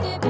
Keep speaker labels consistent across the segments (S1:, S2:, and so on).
S1: bottle,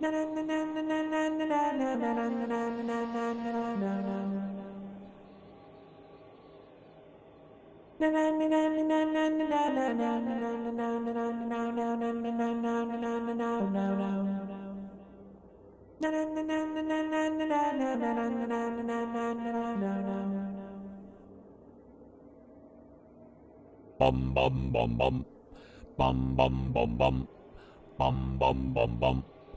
S2: bum bum bum bum. Bum bum bum bum. Bum bum bum bum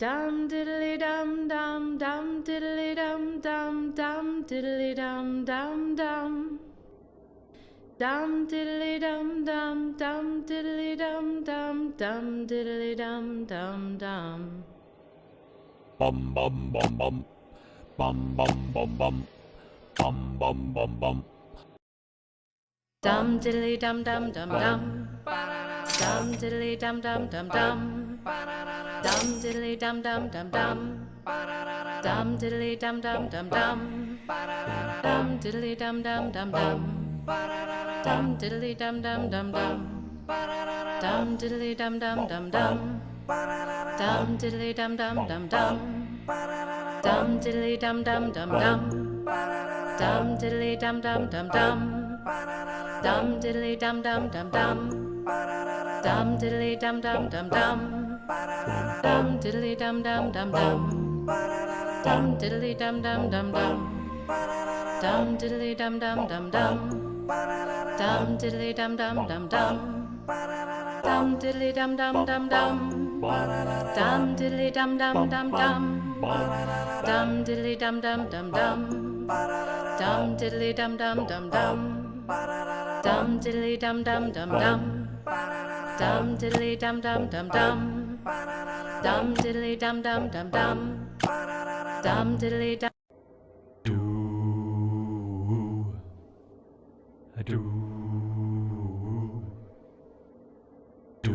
S1: Dum diddly dum dum dum diddly dum dum dum diddly dum dum dum. Dum diddly dum dum dum diddly dum dum dum diddly dum dum dum.
S2: bum bum bum bum bum bum bum bum bum bum bum bum
S1: Dum diddly dum dum dum dum. Dum diddly dum dum dum dum. Dum diddly dum dum dum dum. Dum diddly dum dum dum dum. Dum diddly dum dum dum dum. Dum diddly dum dum dum dum. Dum diddly dum dum dum dum. Dum diddly dum dum dum dum. Dum diddly dum dum dum dum. Dum diddly dum dum dum dum. Dum diddly dum dum dum dum. Dum diddly dum dum dum dum. Dum diddly dum dum dum dum. Dum diddly dum dum dum dum. Dum diddly dum dum dum dum. Dum diddly dum dum dum dum. Dum diddly dum dum dum dum. Dum diddly dum dum dum dum. Dum diddly dum dum dum dum. Dum diddly dum dum dum dum. Dum diddly dum dum dum dum. Dum diddly dum dum dum dum. Dum diddly dum dum dum dum. Dum diddly dum.
S2: do do do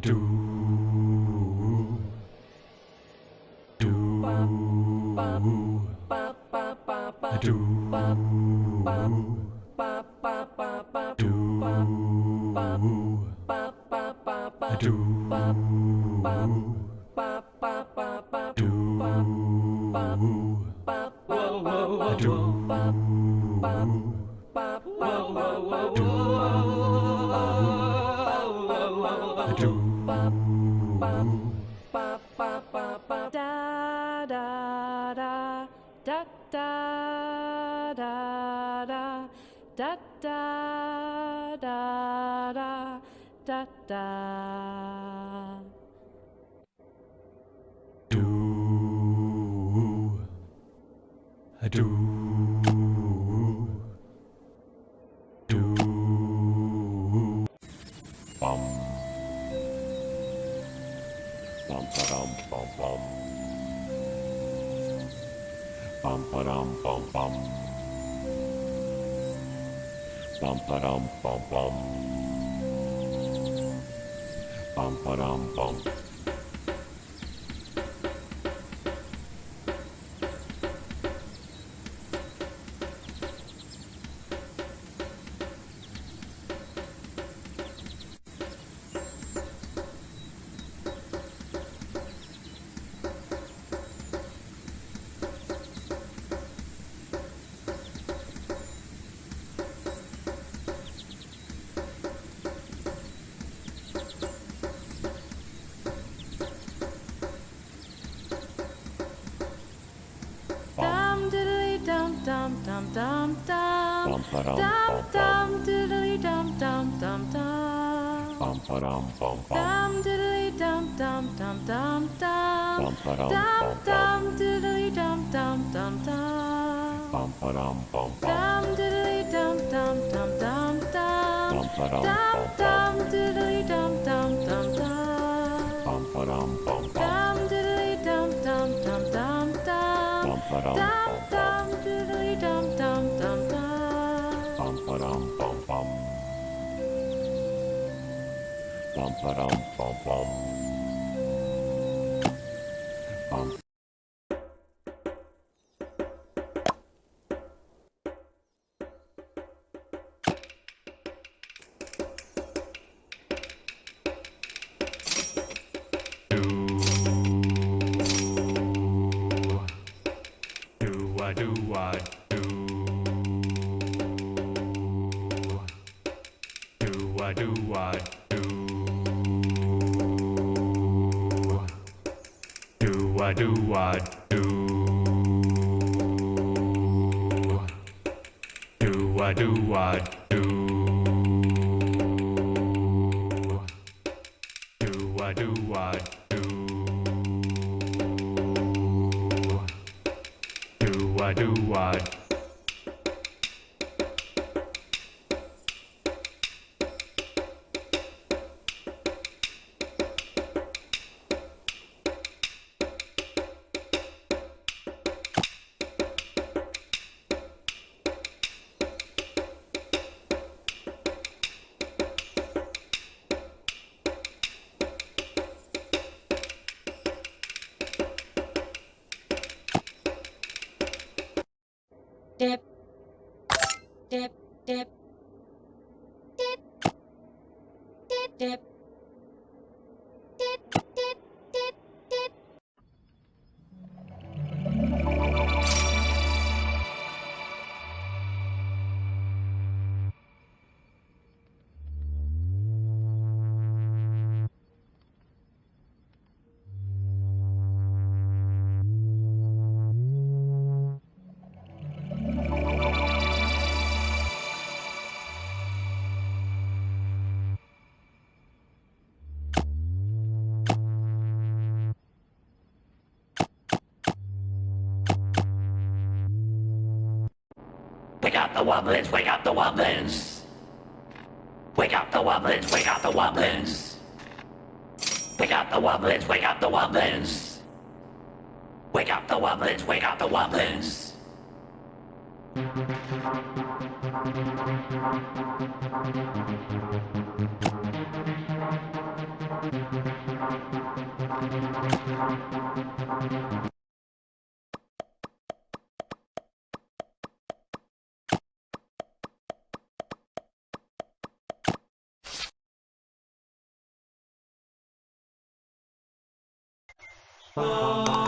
S2: do do do do
S1: da da da da da da da da da
S2: bum bum ba-dum bum bum Bum ba dum bum ba dum
S1: Dum
S2: bum bum.
S1: dum diddly dum dum dum dum.
S2: Bum ba dum bum.
S1: Dum diddly dum dum dum dum dum.
S2: Bum ba dum
S1: Dum dum diddly dum dum dum dum.
S2: Bum ba dum bum.
S1: Dum diddly dum dum dum dum dum.
S2: Bum ba dum
S1: Dum
S2: bum
S1: dum
S2: bum.
S1: diddly dum dum dum dum.
S2: Bum ba dum bum.
S1: Dum diddly dum dum dum dum dum.
S2: Bum ba dum
S1: Dum
S2: bum bum.
S1: dum diddly dum dum dum
S2: Bum ba dum bum bum. Bum.
S3: Do I do do? I do I do? Do I do I do?
S4: step
S5: Wake up the Wobblins, wake up the Wobblins. Wake up the Wobblins, wake up the Wobblins. Wake up the Wobblins, wake up the Wobblins. Wake up the Wobblins, wake up the Wobblins.
S3: Oh.